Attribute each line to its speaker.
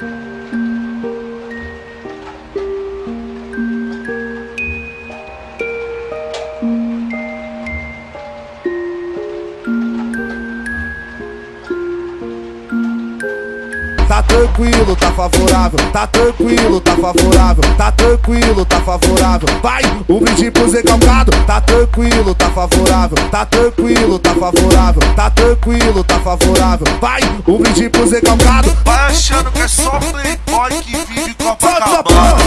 Speaker 1: Thank you. Tranquilo, tá favorável, tá tranquilo, tá favorável, tá tranquilo, tá favorável. Vai, um brinde pro Zé Calcado, tá tranquilo, tá favorável, tá tranquilo, tá favorável, tá tranquilo, tá favorável. Vai, um brinde pro Zé Calcado.
Speaker 2: Vai achando que é só playboy que vive
Speaker 1: essa
Speaker 2: Copacabana.